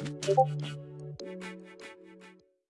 Thank you.